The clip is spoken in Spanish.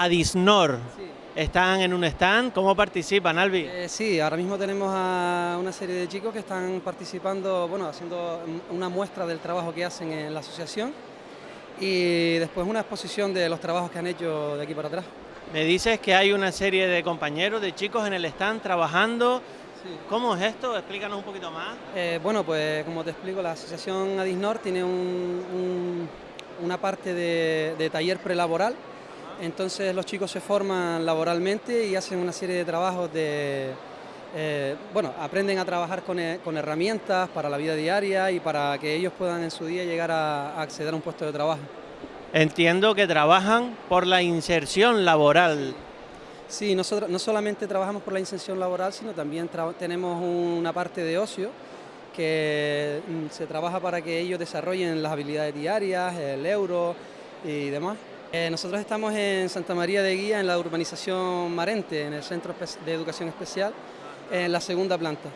Adisnor. Están en un stand, ¿cómo participan, Albi? Eh, sí, ahora mismo tenemos a una serie de chicos que están participando, bueno, haciendo una muestra del trabajo que hacen en la asociación y después una exposición de los trabajos que han hecho de aquí para atrás. Me dices que hay una serie de compañeros, de chicos en el stand trabajando. ¿Cómo es esto? Explícanos un poquito más. Eh, bueno, pues como te explico, la asociación Adisnor tiene una parte de, de taller prelaboral entonces los chicos se forman laboralmente y hacen una serie de trabajos de... Eh, bueno, aprenden a trabajar eh, con, herramientas para la vida diaria y para que ellos puedan en su día llegar a, acceder a un puesto de trabajo. Entiendo que trabajan por la inserción laboral. Sí, nosotros no solamente trabajamos por la inserción laboral, sino también tenemos una parte de ocio que mm, se trabaja para que ellos desarrollen las habilidades diarias, el euro y demás. Eh, nosotros estamos en Santa María de Guía, en la urbanización Marente, en el Centro de Educación Especial, en la segunda planta.